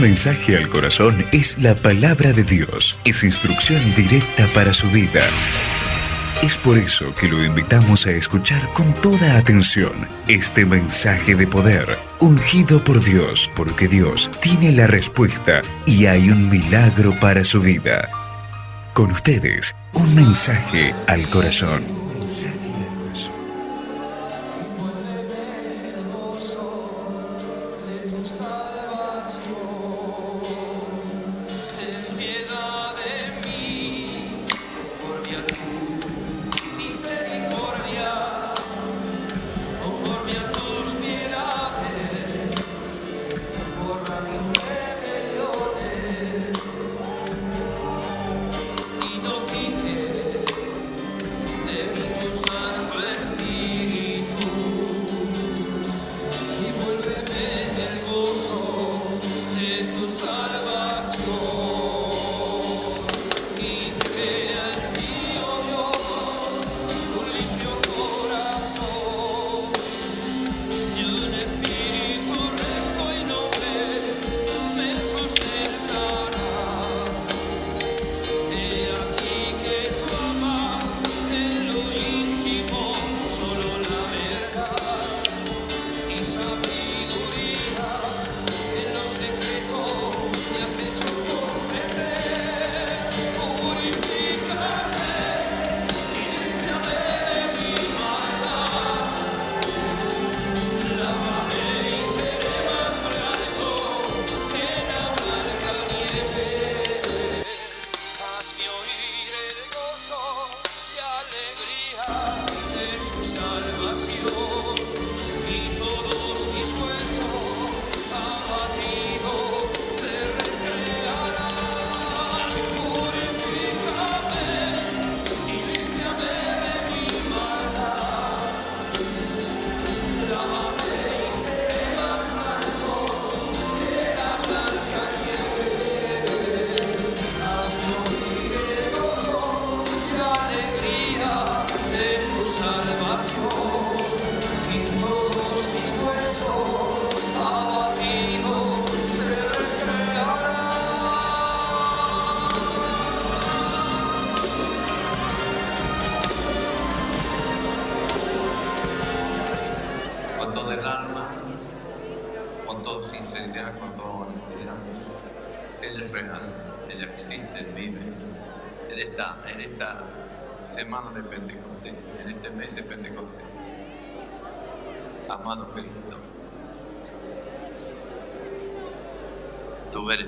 Mensaje al corazón es la palabra de Dios. Es instrucción directa para su vida. Es por eso que lo invitamos a escuchar con toda atención este mensaje de poder, ungido por Dios, porque Dios tiene la respuesta y hay un milagro para su vida. Con ustedes, un mensaje al corazón.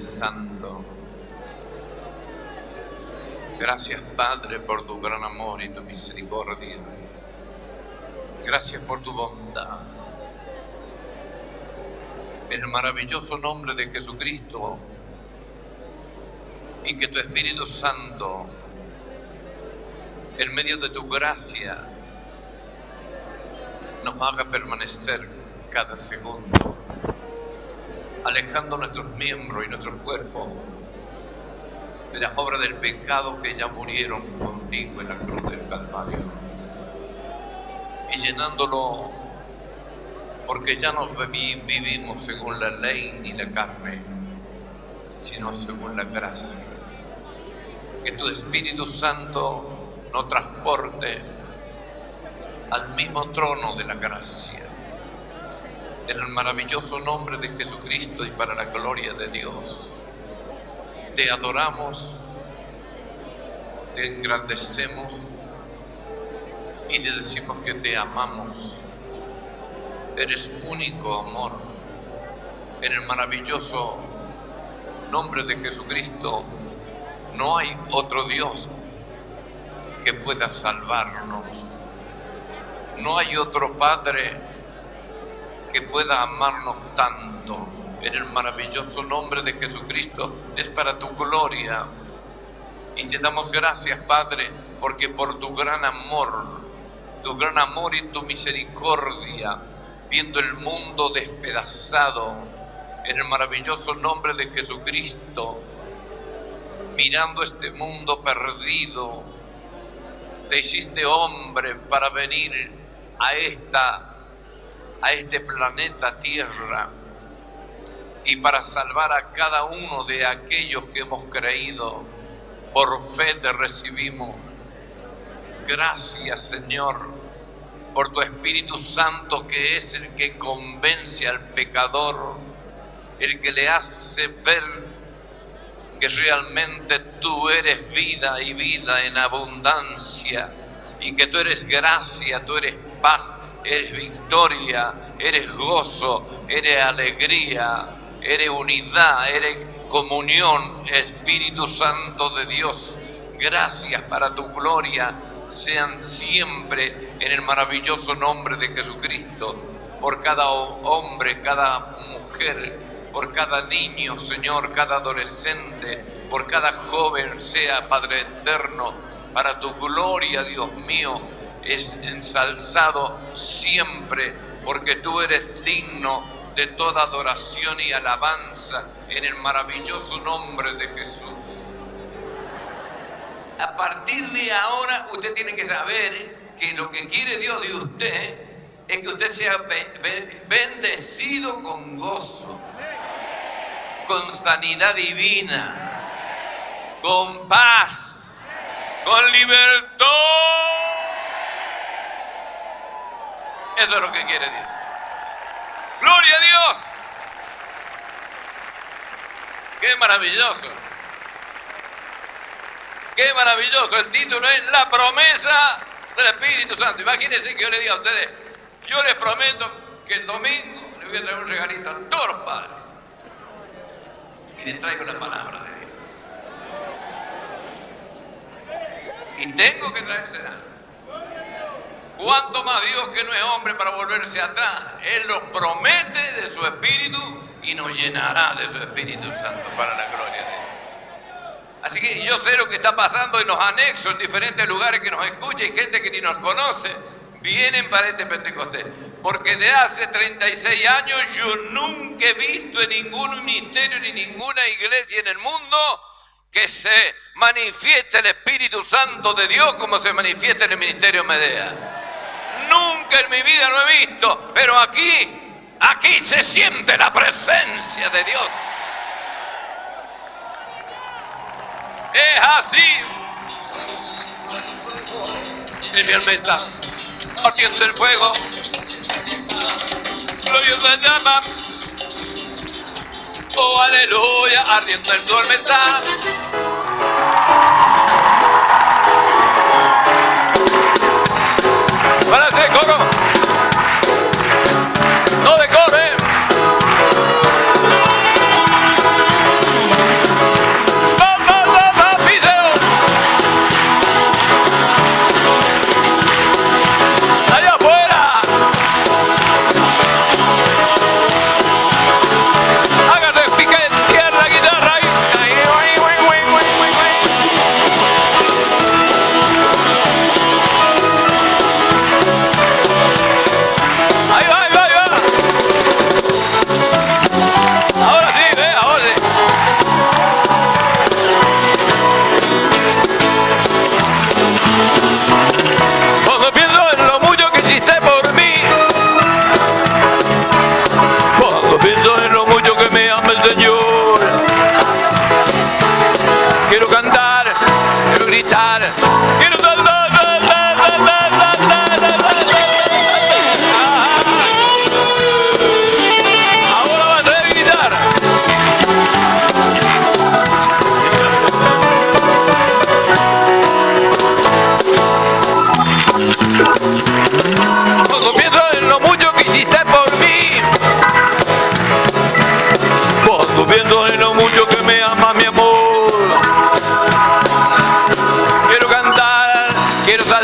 Santo. Gracias Padre por tu gran amor y tu misericordia. Gracias por tu bondad. En el maravilloso nombre de Jesucristo y que tu Espíritu Santo en medio de tu gracia, nos haga permanecer cada segundo, alejando nuestros miembros y nuestro cuerpo de las obras del pecado que ya murieron contigo en la cruz del Calvario, y llenándolo porque ya no vivimos según la ley ni la carne, sino según la gracia. Que tu Espíritu Santo nos transporte al mismo trono de la gracia. En el maravilloso nombre de Jesucristo y para la gloria de Dios, te adoramos, te engrandecemos y te decimos que te amamos. Eres único amor. En el maravilloso nombre de Jesucristo no hay otro Dios que pueda salvarnos. No hay otro Padre que pueda amarnos tanto. En el maravilloso nombre de Jesucristo es para tu gloria. Y te damos gracias, Padre, porque por tu gran amor, tu gran amor y tu misericordia, viendo el mundo despedazado, en el maravilloso nombre de Jesucristo, mirando este mundo perdido, te hiciste hombre para venir a esta a este planeta Tierra y para salvar a cada uno de aquellos que hemos creído. Por fe te recibimos. Gracias Señor por tu Espíritu Santo que es el que convence al pecador, el que le hace ver que realmente tú eres vida y vida en abundancia y que tú eres gracia, tú eres paz, eres victoria, eres gozo, eres alegría, eres unidad, eres comunión, Espíritu Santo de Dios. Gracias para tu gloria. Sean siempre en el maravilloso nombre de Jesucristo, por cada hombre, cada mujer, por cada niño, Señor, cada adolescente, por cada joven, sea Padre eterno, para tu gloria, Dios mío, es ensalzado siempre, porque tú eres digno de toda adoración y alabanza en el maravilloso nombre de Jesús. A partir de ahora usted tiene que saber que lo que quiere Dios de usted es que usted sea bendecido con gozo, con sanidad divina, con paz, con libertad. Eso es lo que quiere Dios. Gloria a Dios. Qué maravilloso. Qué maravilloso. El título es La promesa del Espíritu Santo. Imagínense que yo le diga a ustedes, yo les prometo que el domingo les voy a traer un regalito a todos los padres. Y les traigo la palabra de Dios. Y tengo que traérsela. ¿Cuánto más Dios que no es hombre para volverse atrás? Él los promete de su Espíritu y nos llenará de su Espíritu Santo para la gloria de Dios. Así que yo sé lo que está pasando en los anexos, en diferentes lugares que nos escucha y gente que ni nos conoce, vienen para este Pentecostés. Porque de hace 36 años yo nunca he visto en ningún ministerio ni ninguna iglesia en el mundo que se manifieste el Espíritu Santo de Dios como se manifiesta en el ministerio Medea. Nunca en mi vida lo he visto, pero aquí, aquí se siente la presencia de Dios. Es así. El mi alma está el fuego. Gloriosa llama. Oh, aleluya, ardiendo el alma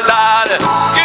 Schokolade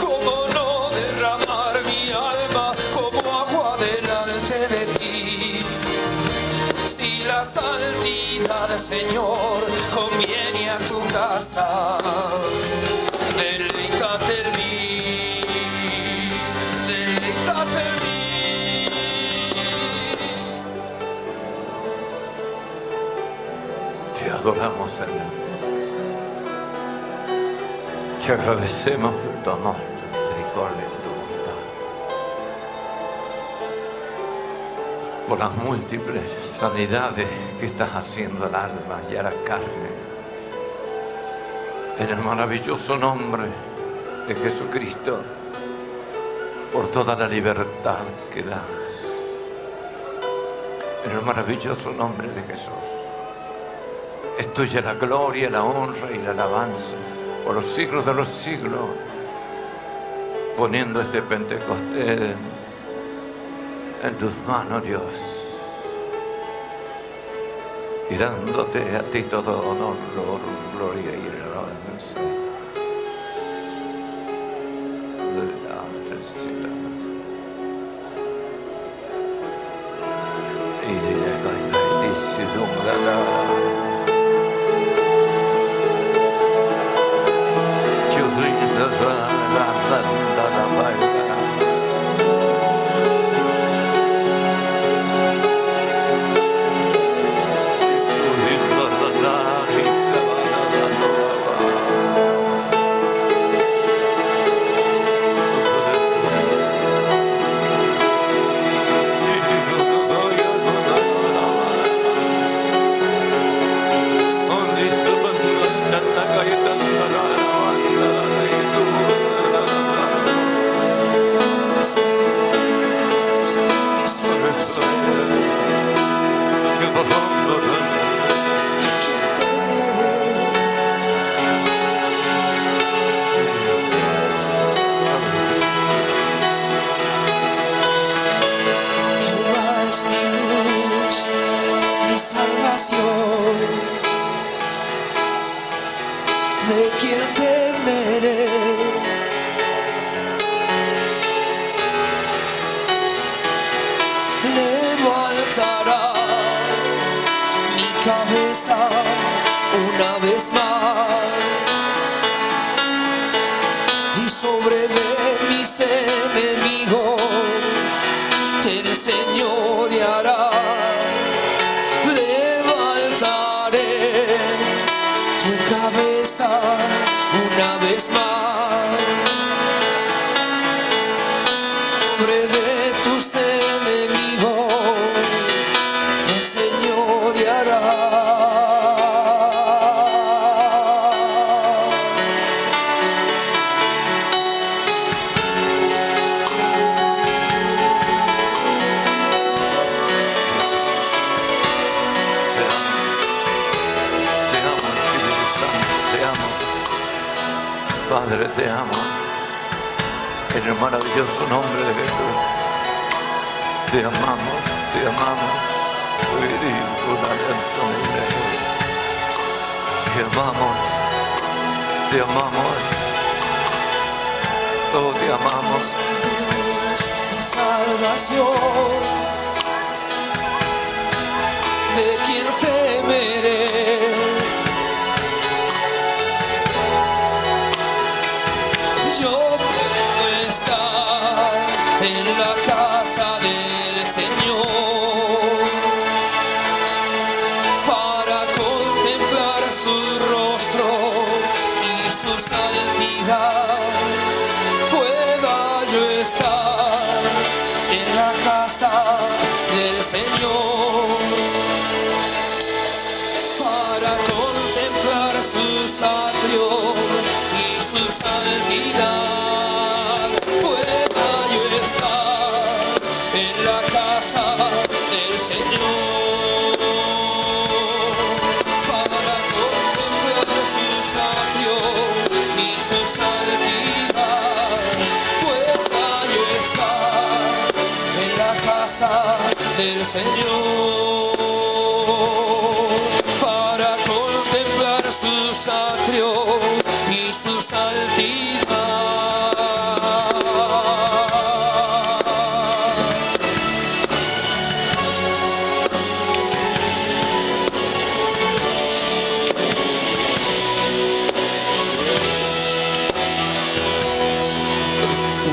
como Te agradecemos por tu amor, tu misericordia, y tu bondad. Por las múltiples sanidades que estás haciendo al alma y a la carne. En el maravilloso nombre de Jesucristo, por toda la libertad que das. En el maravilloso nombre de Jesús. Es tuya la gloria, la honra y la alabanza por los siglos de los siglos, poniendo este Pentecostés en tus manos, Dios, y dándote a ti todo honor, gloria y alabanza. Y de la Te amo. En el maravilloso nombre de Jesús. Te amamos, te amamos. Te amamos, te amamos. Oh, te amamos. salvación. ¿De quién temeré? in a car.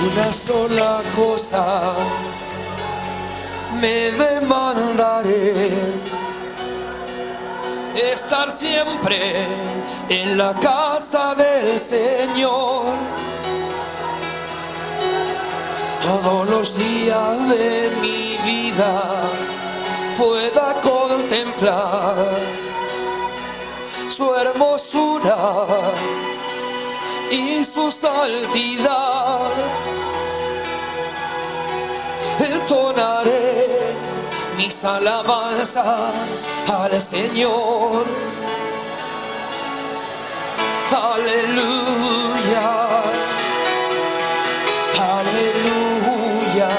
Una sola cosa. Me demandaré estar siempre en la casa del Señor. Todos los días de mi vida pueda contemplar su hermosura y su santidad entonaré mis alabanzas al Señor. Aleluya, aleluya.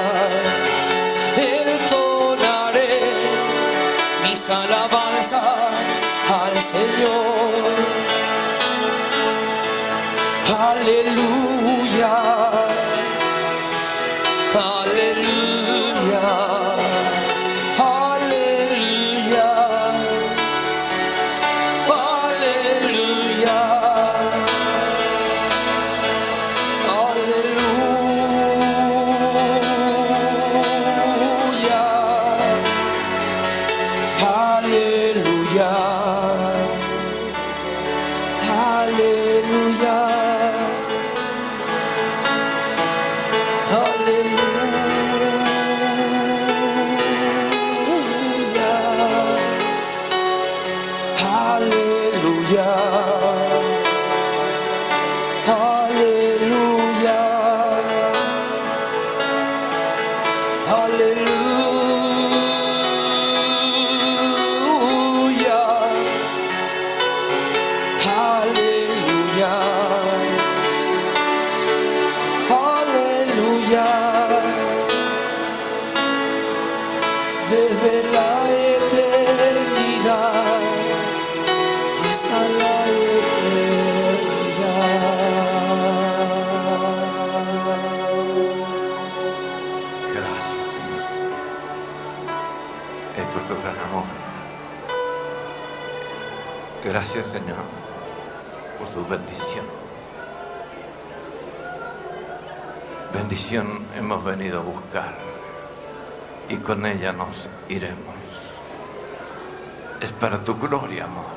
Entonaré mis alabanzas al Señor. Aleluya. Gracias, Señor, por tu bendición. bendición hemos venido a buscar y con ella nos iremos. Es para tu gloria, amor,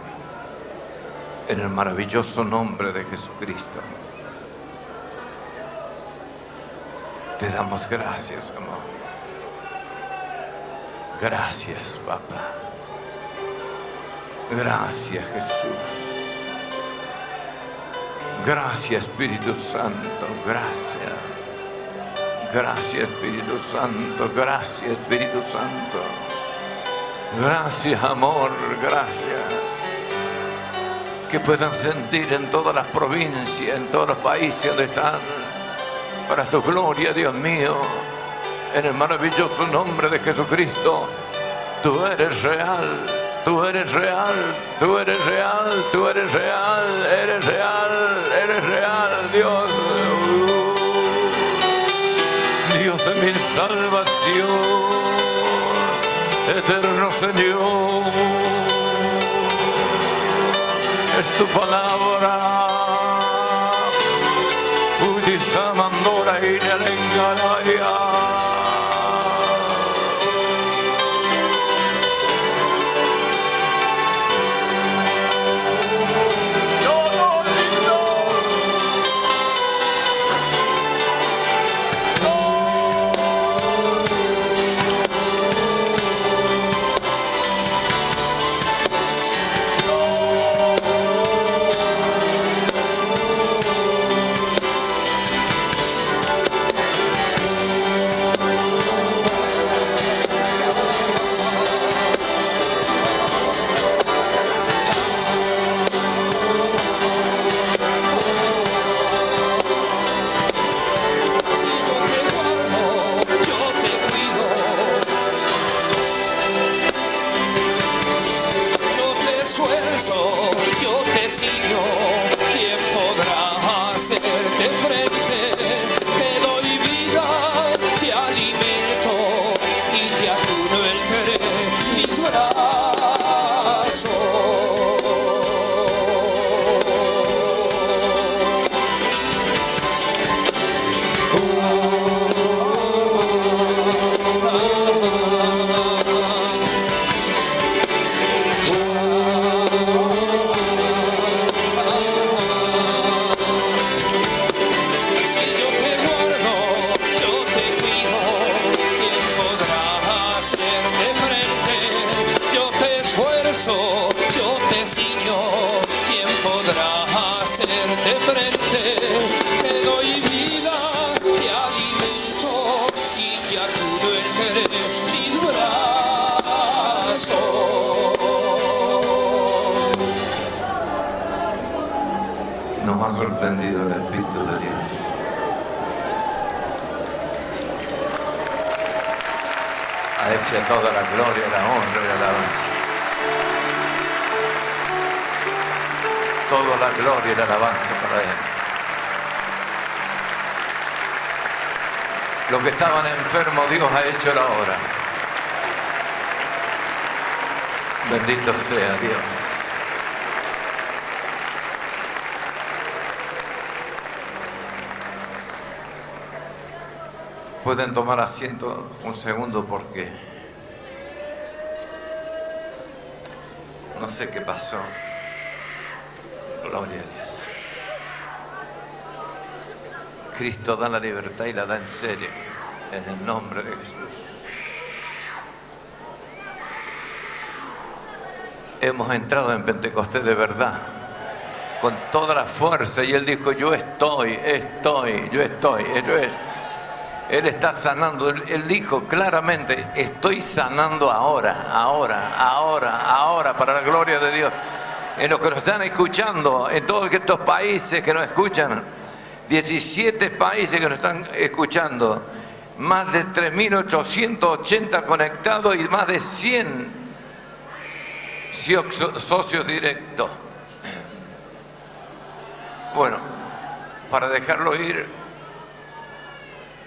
en el maravilloso nombre de Jesucristo. Te damos gracias, amor. Gracias, papá. Gracias, Jesús. Gracias, Espíritu Santo. Gracias. Gracias, Espíritu Santo. Gracias, Espíritu Santo. Gracias, amor. Gracias. Que puedan sentir en todas las provincias, en todos los países donde están para tu gloria, Dios mío, en el maravilloso nombre de Jesucristo. Tú eres real, tú eres real, tú eres real, tú eres real, eres real, eres real, Dios. Dios de mi salvación, eterno Señor, es tu palabra. Pueden tomar asiento un segundo porque no sé qué pasó. Gloria a Dios. Cristo da la libertad y la da en serio, en el nombre de Jesús. Hemos entrado en Pentecostés de verdad, con toda la fuerza, y Él dijo, yo estoy, estoy, yo estoy, él está sanando. Él, dijo claramente, estoy sanando ahora, ahora, ahora, ahora, para la gloria de Dios. En los que nos están escuchando, en todos estos países que nos escuchan, 17 países que nos están escuchando, más de 3.880 conectados y más de 100 socios directos. Bueno, para dejarlo ir,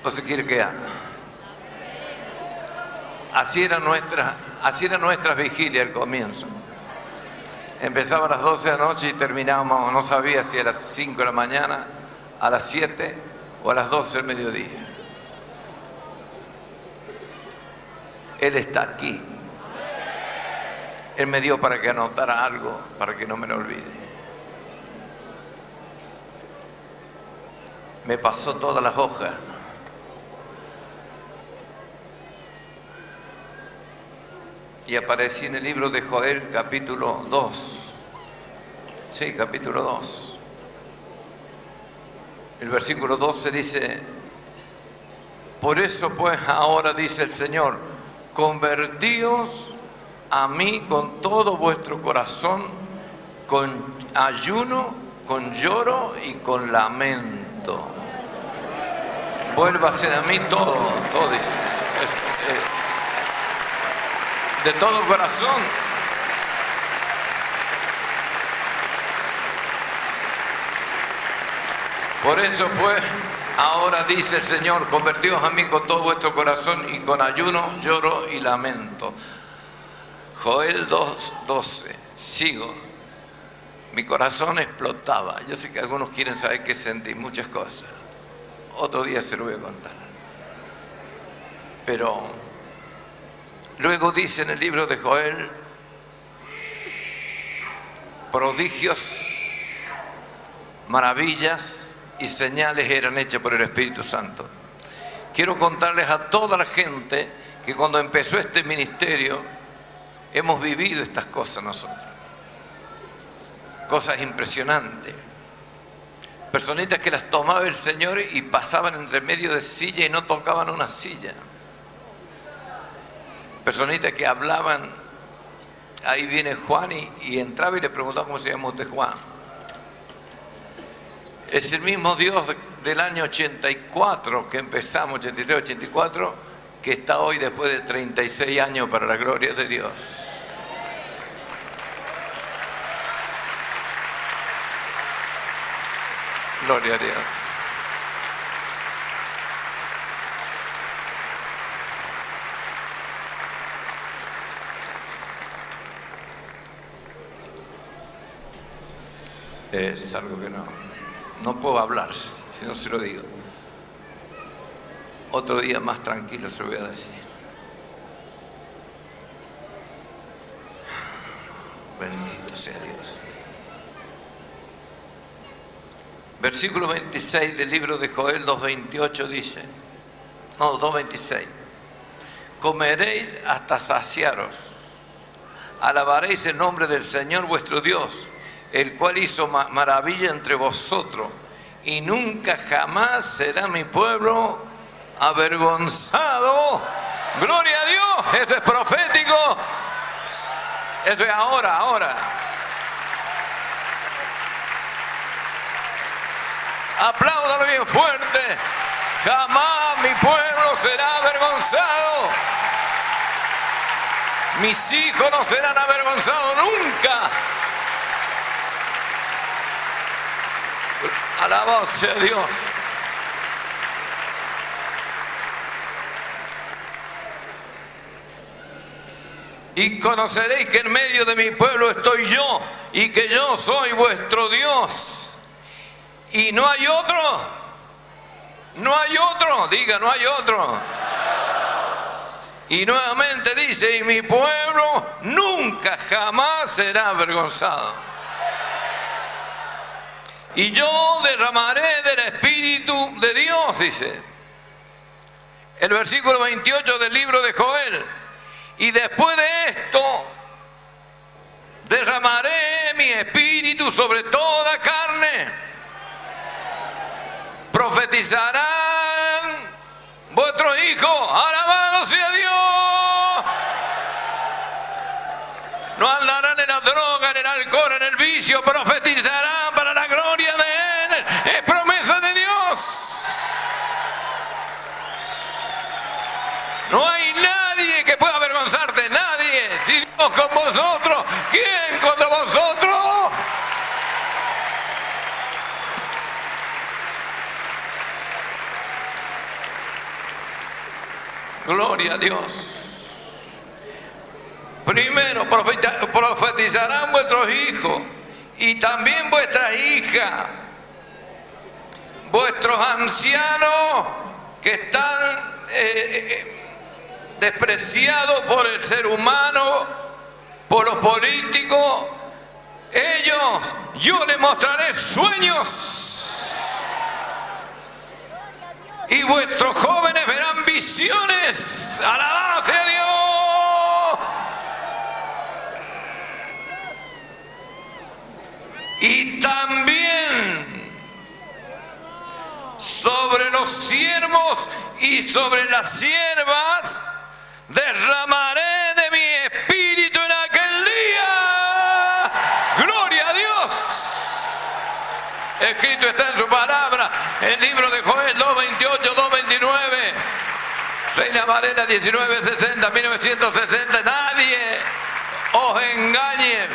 o se quiere quedar. Así era nuestra, así era nuestra vigilia al comienzo. Empezaba a las 12 de la noche y terminábamos, no sabía si a las 5 de la mañana, a las 7 o a las 12 del mediodía. Él está aquí. Él me dio para que anotara algo, para que no me lo olvide. Me pasó todas las hojas. Y aparecí en el libro de Joel capítulo 2. Sí, capítulo 2. El versículo 12 dice, por eso pues ahora dice el Señor, convertíos a mí con todo vuestro corazón, con ayuno, con lloro y con lamento. Vuélvase a mí todo, todo eh, de todo corazón. Por eso pues, ahora dice el Señor, convertíos a mí con todo vuestro corazón y con ayuno, lloro y lamento. Joel 2.12, sigo. Mi corazón explotaba. Yo sé que algunos quieren saber qué sentí, muchas cosas. Otro día se lo voy a contar. Pero luego dice en el libro de Joel, prodigios, maravillas, y señales eran hechas por el Espíritu Santo. Quiero contarles a toda la gente que cuando empezó este ministerio hemos vivido estas cosas nosotros. Cosas impresionantes. Personitas que las tomaba el Señor y pasaban entre medio de silla y no tocaban una silla. Personitas que hablaban, ahí viene Juan y, y entraba y le preguntaba cómo se llama usted Juan es el mismo Dios del año 84 que empezamos, 83, 84, que está hoy después de 36 años para la gloria de Dios. Gloria a Dios. Es algo que no no puedo hablar si no se lo digo. Otro día más tranquilo se lo voy a decir. Bendito sea Dios. Versículo 26 del libro de Joel 2.28 dice, no, 2.26, comeréis hasta saciaros, alabaréis el nombre del Señor vuestro Dios, el cual hizo maravilla entre vosotros, y nunca jamás será mi pueblo avergonzado. Gloria a Dios, eso es profético. Eso es ahora, ahora. Apláudalo bien fuerte. Jamás mi pueblo será avergonzado. Mis hijos no serán avergonzados nunca. Alabado sea Dios. Y conoceréis que en medio de mi pueblo estoy yo y que yo soy vuestro Dios. Y no hay otro. No hay otro. Diga, no hay otro. Y nuevamente dice, y mi pueblo nunca jamás será avergonzado y yo derramaré del Espíritu de Dios, dice. El versículo 28 del libro de Joel. Y después de esto, derramaré mi espíritu sobre toda carne. Profetizarán vuestros hijos. Alabado sea Dios. No andarán en la droga, en el alcohol, en el vicio. Profetizarán para la gloria de nadie que pueda avergonzarte, nadie. Si Dios con vosotros, ¿quién contra vosotros? Gloria a Dios. Primero profetizarán vuestros hijos y también vuestra hija. vuestros ancianos que están eh, despreciados por el ser humano, por los políticos, ellos, yo les mostraré sueños. Y vuestros jóvenes verán visiones. Alabado sea Dios. Y también sobre los siervos y sobre las siervas derramaré de mi espíritu en aquel día. Gloria a Dios. Escrito está en su palabra, el libro de Joel 228, 229. Reina Valera 1960, 1960. Nadie os engañe.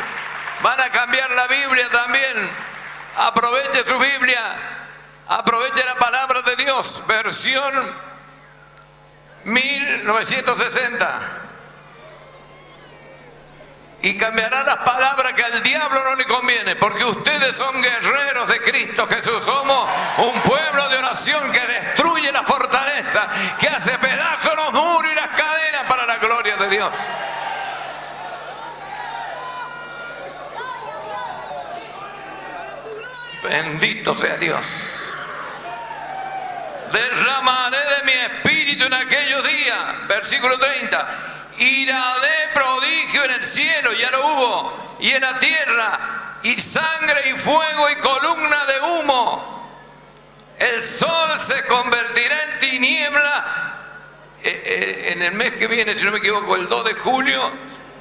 Van a cambiar la Biblia también. Aproveche su Biblia. Aproveche la palabra de Dios. Versión 1960 y cambiará las palabras que al diablo no le conviene, porque ustedes son guerreros de Cristo Jesús, somos un pueblo de oración que destruye la fortaleza, que hace pedazos los muros y las cadenas para la gloria de Dios. Bendito sea Dios. Derramaré de mi espíritu en aquellos días, versículo 30 ira de prodigio en el cielo, ya lo hubo, y en la tierra, y sangre y fuego y columna de humo. El sol se convertirá en tiniebla. Eh, eh, en el mes que viene, si no me equivoco, el 2 de julio,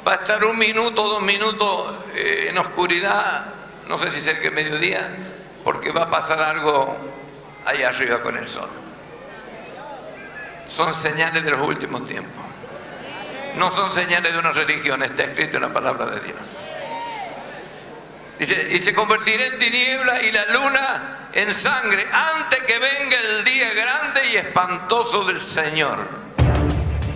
va a estar un minuto, dos minutos eh, en oscuridad, no sé si cerca de mediodía, porque va a pasar algo allá arriba con el sol. Son señales de los últimos tiempos no son señales de una religión, está escrito en la palabra de Dios. Dice, y se convertirá en tiniebla y la luna en sangre antes que venga el día grande y espantoso del Señor.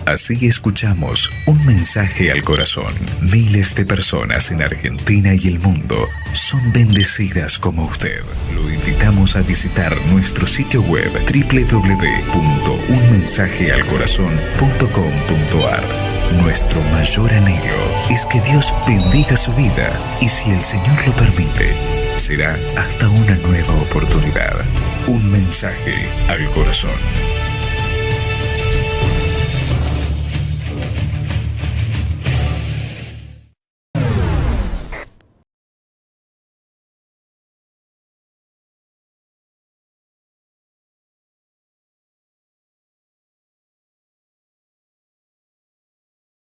Así escuchamos un mensaje al corazón. Miles de personas en Argentina y el mundo son bendecidas como usted. Lo invitamos a visitar nuestro sitio web www.unmensajealcorazon.com.ar. Nuestro mayor anhelo es que Dios bendiga su vida y si el Señor lo permite, será hasta una nueva oportunidad. Un mensaje al corazón.